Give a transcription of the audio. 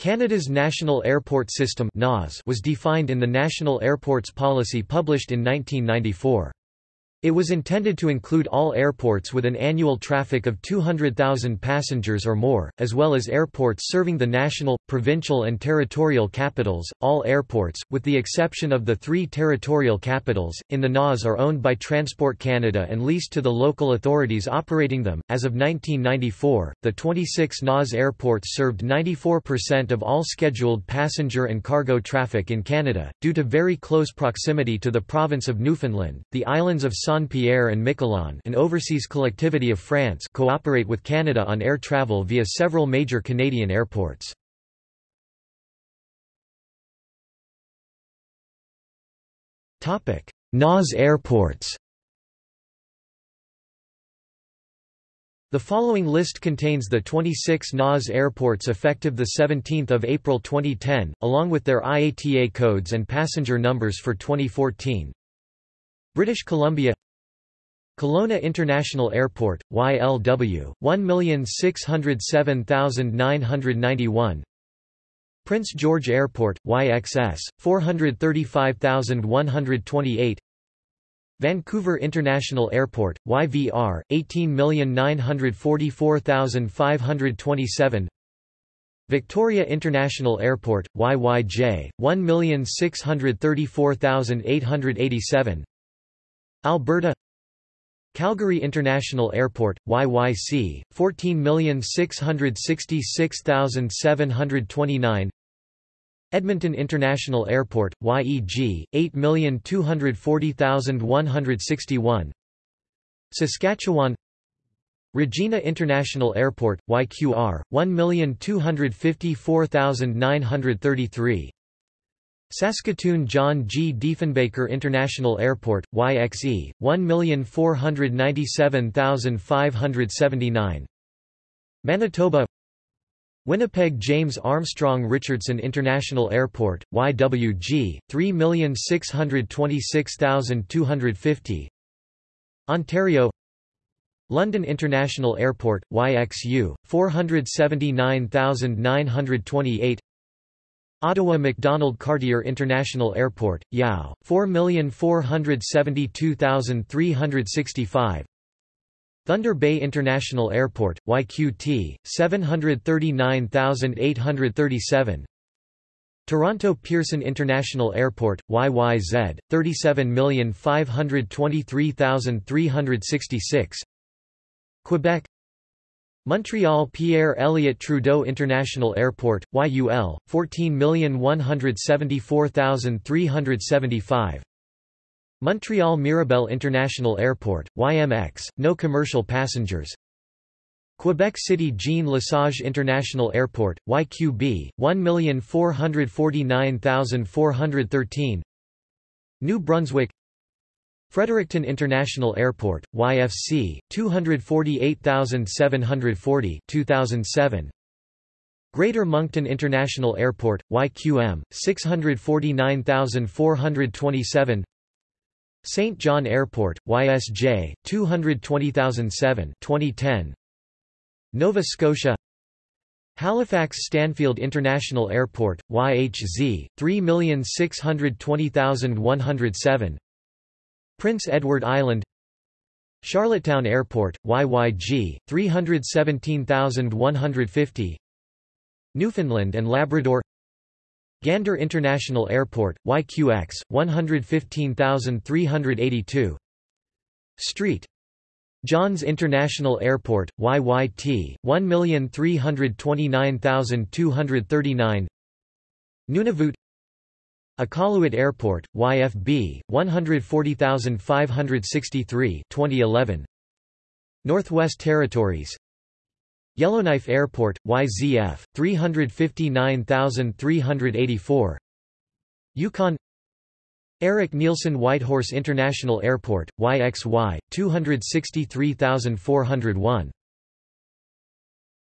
Canada's National Airport System was defined in the National Airports Policy published in 1994. It was intended to include all airports with an annual traffic of 200,000 passengers or more, as well as airports serving the national, provincial and territorial capitals. All airports, with the exception of the three territorial capitals, in the NAS are owned by Transport Canada and leased to the local authorities operating them. As of 1994, the 26 NAS airports served 94% of all scheduled passenger and cargo traffic in Canada. Due to very close proximity to the province of Newfoundland, the islands of Saint-Pierre and Miquelon an overseas collectivity of France cooperate with Canada on air travel via several major Canadian airports. NAS airports The following list contains the 26 NAS airports effective 17 April 2010, along with their IATA codes and passenger numbers for 2014. British Columbia Kelowna International Airport, YLW, 1607991 Prince George Airport, YXS, 435128 Vancouver International Airport, YVR, 18944527 Victoria International Airport, YYJ, 1634887 Alberta Calgary International Airport, YYC, 14666729 Edmonton International Airport, YEG, 8240161 Saskatchewan Regina International Airport, YQR, 1254933 Saskatoon John G. Diefenbaker International Airport, YXE, 1497579 Manitoba. Winnipeg James Armstrong Richardson International Airport, YWG, 3626250 Ontario. London International Airport, YXU, 479928 Ottawa MacDonald Cartier International Airport, YOW, 4,472,365 Thunder Bay International Airport, YQT, 739,837 Toronto Pearson International Airport, YYZ, 37523366 Quebec Montreal Pierre Elliott Trudeau International Airport, YUL, 14174375 Montreal Mirabel International Airport, YMX, no commercial passengers. Quebec City Jean Lesage International Airport, YQB, 1449413 New Brunswick Fredericton International Airport, YFC, 248,740 2007. Greater Moncton International Airport, YQM, 649,427 St. John Airport, YSJ, 220,007 2010. Nova Scotia Halifax Stanfield International Airport, YHZ, 3,620,107 Prince Edward Island Charlottetown Airport, YYG, 317,150 Newfoundland and Labrador Gander International Airport, YQX, 115,382 Street Johns International Airport, YYT, 1,329,239 Nunavut Iqaluit Airport, YFB, 140,563 2011. Northwest Territories. Yellowknife Airport, YZF, 359,384 Yukon. Erik Nielsen Whitehorse International Airport, YXY, 263,401